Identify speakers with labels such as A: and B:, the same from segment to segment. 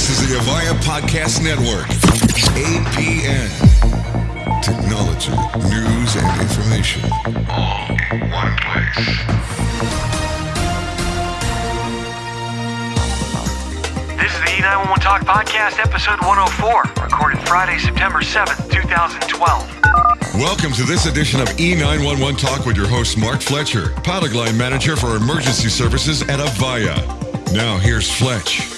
A: This is the Avaya Podcast Network. APN. Technology, news, and information. All in one place.
B: This is the E911 Talk Podcast, episode 104, recorded Friday, September 7th, 2012.
A: Welcome to this edition of E911 Talk with your host, Mark Fletcher, product line manager for emergency services at Avaya. Now, here's Fletch.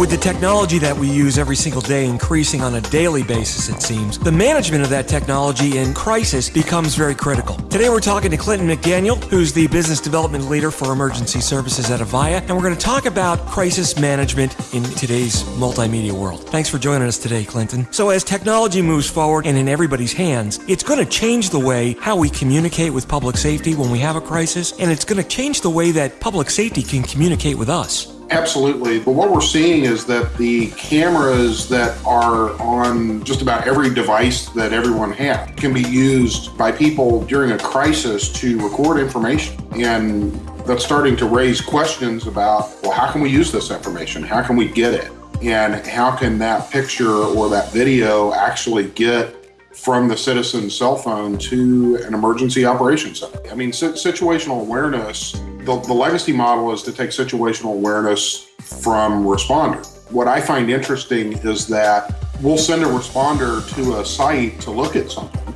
C: With the technology that we use every single day increasing on a daily basis, it seems, the management of that technology in crisis becomes very critical. Today we're talking to Clinton McDaniel, who's the business development leader for emergency services at Avaya, and we're going to talk about crisis management in today's multimedia world. Thanks for joining us today, Clinton. So as technology moves forward and in everybody's hands, it's going to change the way how we communicate with public safety when we have a crisis, and it's going to change the way that public safety can communicate with us.
D: Absolutely. But what we're seeing is that the cameras that are on just about every device that everyone has can be used by people during a crisis to record information. And that's starting to raise questions about well, how can we use this information? How can we get it? And how can that picture or that video actually get from the citizen's cell phone to an emergency operations center? I mean, situational awareness the, the legacy model is to take situational awareness from responder. What I find interesting is that we'll send a responder to a site to look at something,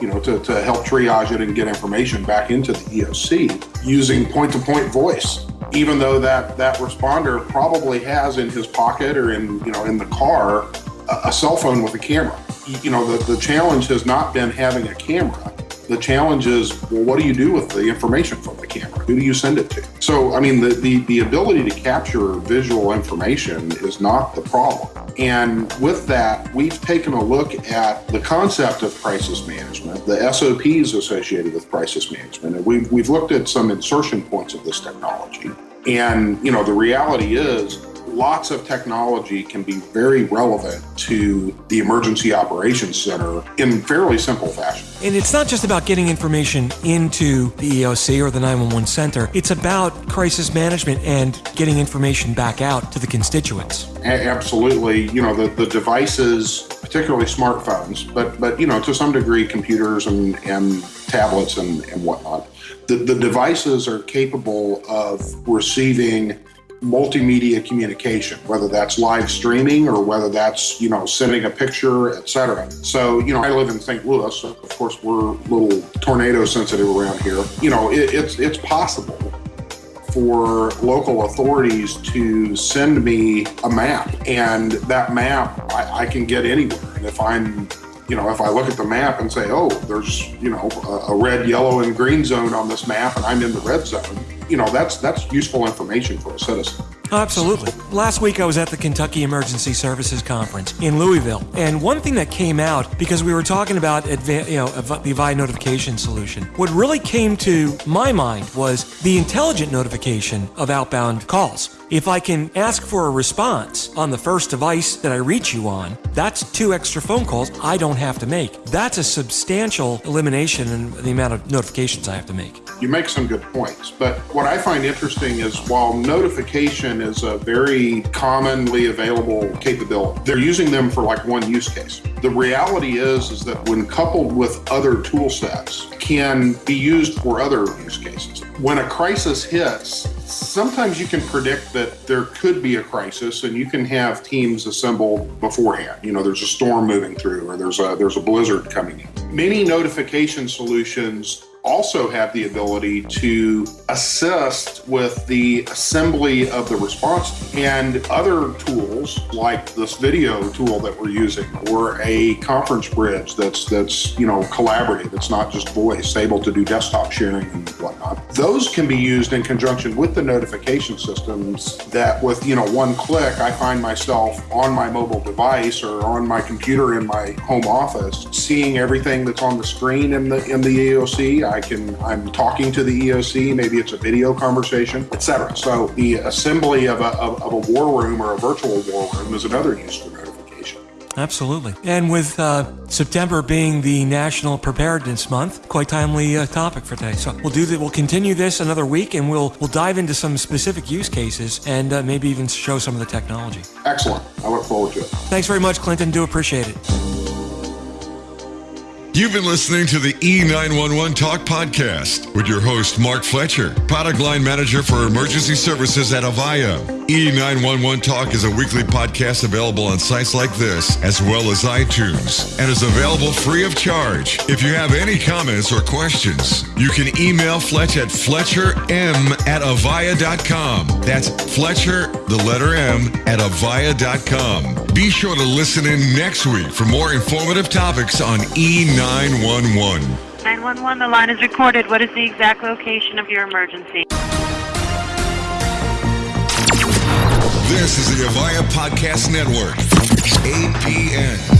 D: you know, to, to help triage it and get information back into the EOC using point-to-point voice. Even though that that responder probably has in his pocket or in you know in the car a, a cell phone with a camera. You know, the, the challenge has not been having a camera the challenge is, well, what do you do with the information from camera? Who do you send it to? So, I mean, the, the, the ability to capture visual information is not the problem. And with that, we've taken a look at the concept of crisis management, the SOPs associated with crisis management, and we've, we've looked at some insertion points of this technology. And, you know, the reality is lots of technology can be very relevant to the emergency operations center in fairly simple fashion.
C: And it's not just about getting information into the EOC or the 911 center, it's about crisis management and getting information back out to the constituents.
D: A- absolutely. You know, the, the devices, particularly smartphones, but, but, you know, to some degree, computers and, and tablets and, and whatnot. The, the devices are capable of receiving multimedia communication, whether that's live streaming or whether that's, you know, sending a picture, etc. So, you know, I live in St. Louis. So of course, we're a little tornado sensitive around here. You know, it, it's it's possible for local authorities to send me a map, and that map I, I can get anywhere. And if I'm you know, if I look at the map and say, oh, there's, you know, a, a, red, yellow, and green zone on this map, and I'm in the red zone, you know, that's that's useful information for a citizen.
C: Absolutely. Last week I was at the Kentucky Emergency Services Conference in Louisville, and one thing that came out because we were talking about adva- you know the Avaya notification solution, what really came to my mind was the intelligent notification of outbound calls. If I can ask for a response on the first device that I reach you on, that's two extra phone calls I don't have to make. That's a substantial elimination in the amount of notifications I have to make.
D: You make some good points, but what I find interesting is while notification is a very commonly available capability, they're using them for like one use case. The reality is is that when coupled with other tool sets can be used for other use cases. When a crisis hits, sometimes you can predict that there could be a crisis and you can have teams assembled beforehand you know there's a storm moving through or there's a there's a blizzard coming in many notification solutions also have the ability to assist with the assembly of the response and other tools like this video tool that we're using or a conference bridge that's that's you know collaborative. It's not just voice able to do desktop sharing and whatnot those can be used in conjunction with the notification systems that with you know one click i find myself on my mobile device or on my computer in my home office seeing everything that's on the screen in the in the eoc I can, I'm talking to the EOC, maybe it's a video conversation, etc. So the assembly of a, of, of a war room or a virtual war room is another use.
C: Absolutely. And with uh, September being the National Preparedness Month, quite timely uh, topic for today. So we'll do that. We'll continue this another week, and we'll we'll dive into some specific use cases and uh, maybe even show some of the technology.
D: Excellent. I look forward to it.
C: Thanks very much, Clinton. Do appreciate it.
A: You've been listening to the E911 Talk podcast with your host, Mark Fletcher, product line manager for emergency services at Avaya. E911 Talk is a weekly podcast available on sites like this, as well as iTunes, and is available free of charge. If you have any comments or questions, you can email Fletch at fletcherm at avaya.com. That's Fletcher, the letter M, at avaya.com. Be sure to listen in next week for more informative topics on E911.
E: 911, the line is recorded. What is the exact location of your emergency?
A: This is the Avaya Podcast Network, APN.